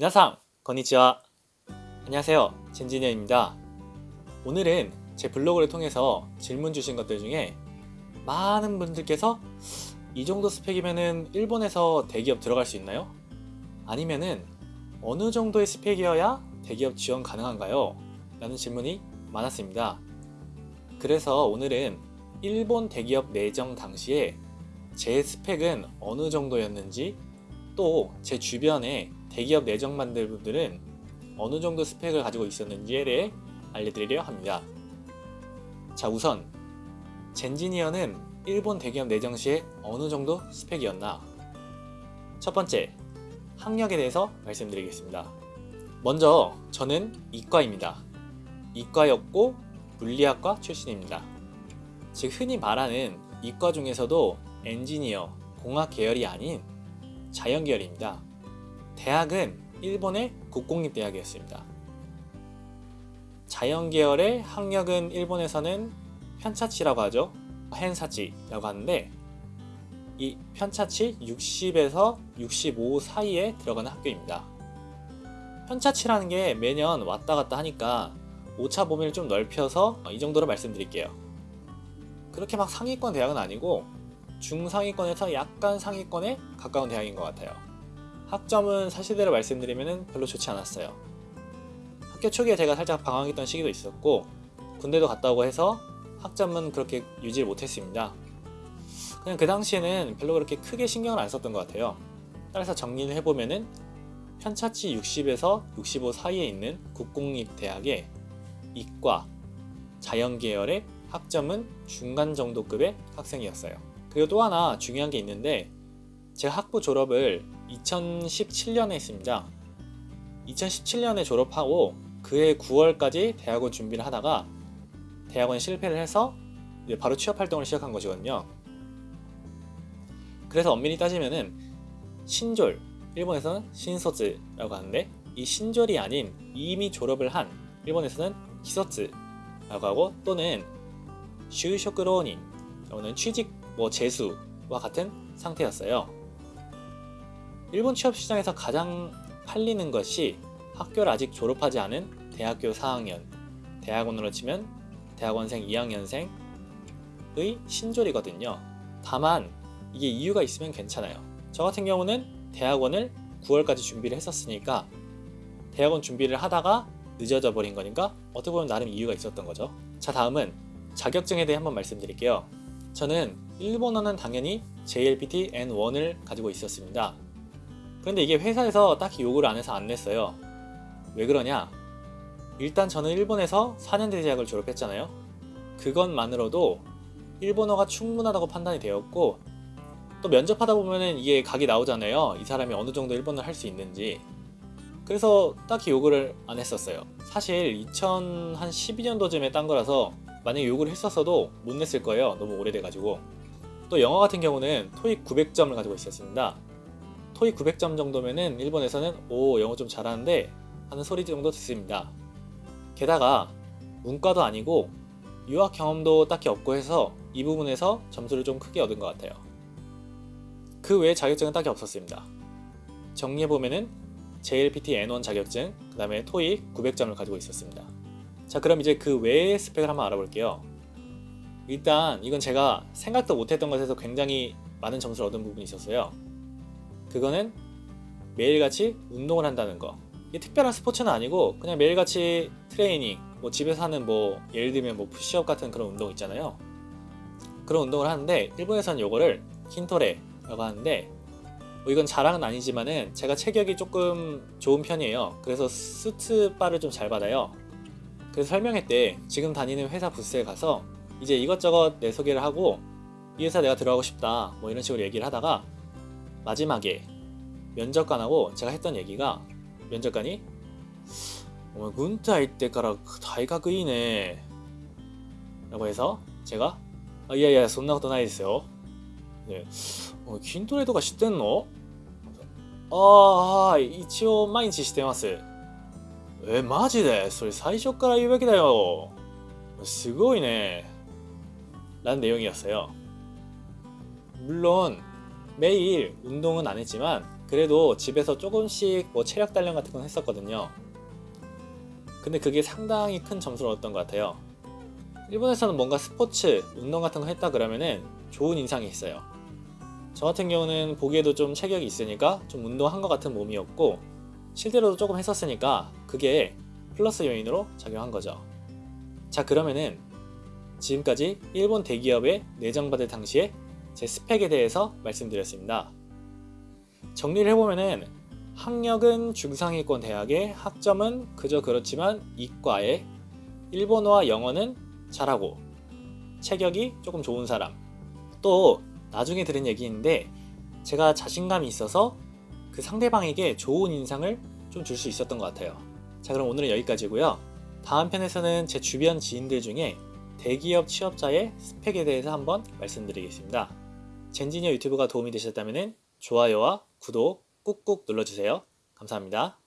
미나상, 건니치와. 안녕하세요. 진진현입니다. 오늘은 제 블로그를 통해서 질문 주신 것들 중에 많은 분들께서 이 정도 스펙이면은 일본에서 대기업 들어갈 수 있나요? 아니면은 어느 정도의 스펙이어야 대기업 지원 가능한가요? 라는 질문이 많았습니다. 그래서 오늘은 일본 대기업 내정 당시에 제 스펙은 어느 정도였는지 또 제 주변에 대기업 내정 만들 분들은 어느 정도 스펙을 가지고 있었는지에 대해 알려드리려 합니다. 자 우선 젠지니어는 일본 대기업 내정 시에 어느 정도 스펙이었나 첫 번째 학력에 대해서 말씀드리겠습니다. 먼저 저는 이과입니다. 이과였고 물리학과 출신입니다. 즉 흔히 말하는 이과 중에서도 엔지니어, 공학 계열이 아닌 자연 계열입니다. 대학은 일본의 국공립대학이었습니다. 자연 계열의 학력은 일본에서는 편차치라고 하죠. 헨사치라고 하는데 이 편차치 60에서 65 사이에 들어가는 학교입니다. 편차치라는 게 매년 왔다 갔다 하니까 오차 범위를 좀 넓혀서 이 정도로 말씀드릴게요. 그렇게 막 상위권 대학은 아니고 중상위권에서 약간 상위권에 가까운 대학인 것 같아요. 학점은 사실대로 말씀드리면 별로 좋지 않았어요. 학교 초기에 제가 살짝 방황했던 시기도 있었고 군대도 갔다 오고 해서 학점은 그렇게 유지를 못했습니다. 그냥 그 당시에는 별로 그렇게 크게 신경을 안 썼던 것 같아요. 따라서 정리를 해보면은 편차치 60에서 65 사이에 있는 국공립 대학의 이과, 자연계열의 학점은 중간 정도급의 학생이었어요. 그리고 또 하나 중요한 게 있는데 제가 학부 졸업을 2017년에 했습니다. 2017년에 졸업하고 그해 9월까지 대학원 준비를 하다가 대학원 실패를 해서 바로 취업 활동을 시작한 것이거든요. 그래서 엄밀히 따지면은 신졸, 일본에서는 신소즈라고 하는데 이 신졸이 아닌 이미 졸업을 한 일본에서는 히소츠라고 하고 또는 슈쇼크로닌 또는 취직 뭐 재수와 같은 상태였어요. 일본 취업 시장에서 가장 팔리는 것이 학교를 아직 졸업하지 않은 대학교 4학년, 대학원으로 치면 대학원생 2학년생의 신졸이거든요. 다만 이게 이유가 있으면 괜찮아요. 저 같은 경우는 대학원을 9월까지 준비를 했었으니까 대학원 준비를 하다가 늦어져 버린 거니까 어떻게 보면 나름 이유가 있었던 거죠. 자 다음은 자격증에 대해 한번 말씀드릴게요. 저는 일본어는 당연히 JLPT N1을 가지고 있었습니다. 그런데 이게 회사에서 딱히 요구를 안 해서 안 냈어요. 왜 그러냐? 일단 저는 일본에서 4년대 대학을 졸업했잖아요. 그것만으로도 일본어가 충분하다고 판단이 되었고 또 면접하다 보면은 이게 각이 나오잖아요. 이 사람이 어느 정도 일본어를 할 수 있는지. 그래서 딱히 요구를 안 했었어요. 사실 2012년도쯤에 딴 거라서 만약에 요구를 했었어도 못 냈을 거예요. 너무 오래돼가지고. 또 영어 같은 경우는 토익 900점을 가지고 있었습니다. 토익 900점 정도면은 일본에서는 오 영어 좀 잘하는데 하는 소리 정도 듣습니다. 게다가 문과도 아니고 유학 경험도 딱히 없고 해서 이 부분에서 점수를 좀 크게 얻은 것 같아요. 그 외에 자격증은 딱히 없었습니다. 정리해보면은 JLPT N1 자격증, 그 다음에 토익 900점을 가지고 있었습니다. 자 그럼 이제 그 외의 스펙을 한번 알아볼게요. 일단 이건 제가 생각도 못했던 것에서 굉장히 많은 점수를 얻은 부분이 있었어요. 그거는 매일같이 운동을 한다는 거. 이게 특별한 스포츠는 아니고 그냥 매일같이 트레이닝, 뭐 집에서 하는 뭐 예를 들면 뭐 푸시업 같은 그런 운동 있잖아요. 그런 운동을 하는데 일본에서는 이거를 킨토레라고 하는데 뭐 이건 자랑은 아니지만은 제가 체격이 조금 좋은 편이에요. 그래서 수트바를 좀 잘 받아요. 그래서 설명회 때 지금 다니는 회사 부스에 가서 이제 이것저것 내 소개를 하고 이 회사 내가 들어가고 싶다 뭐 이런 식으로 얘기를 하다가 마지막에 면접관하고 제가 했던 얘기가 면접관이 어, 군대 때から 다이각 이네 라고 해서 제가 아, 이야이야 そんなことないですよ 네. 어, 筋トレとか知ってんのああはい一応毎日してますえマジでそれ最初から言うべきだよすごいね 라는 내용이었어요 물론 매일 운동은 안 했지만 그래도 집에서 조금씩 뭐 체력 단련 같은 건 했었거든요. 근데 그게 상당히 큰 점수를 얻었던 것 같아요. 일본에서는 뭔가 스포츠, 운동 같은 거 했다 그러면은 좋은 인상이 있어요. 저 같은 경우는 보기에도 좀 체격이 있으니까 좀 운동한 것 같은 몸이었고 실제로도 조금 했었으니까 그게 플러스 요인으로 작용한 거죠. 자 그러면은 지금까지 일본 대기업에 내정받을 당시에 제 스펙에 대해서 말씀드렸습니다. 정리를 해보면은 학력은 중상위권 대학에 학점은 그저 그렇지만 이과에 일본어와 영어는 잘하고 체격이 조금 좋은 사람 또 나중에 들은 얘기인데 제가 자신감이 있어서 그 상대방에게 좋은 인상을 좀 줄 수 있었던 것 같아요. 자 그럼 오늘은 여기까지고요. 다음 편에서는 제 주변 지인들 중에 대기업 취업자의 스펙에 대해서 한번 말씀드리겠습니다. 젠지니어 유튜브가 도움이 되셨다면 좋아요와 구독 꾹꾹 눌러주세요. 감사합니다.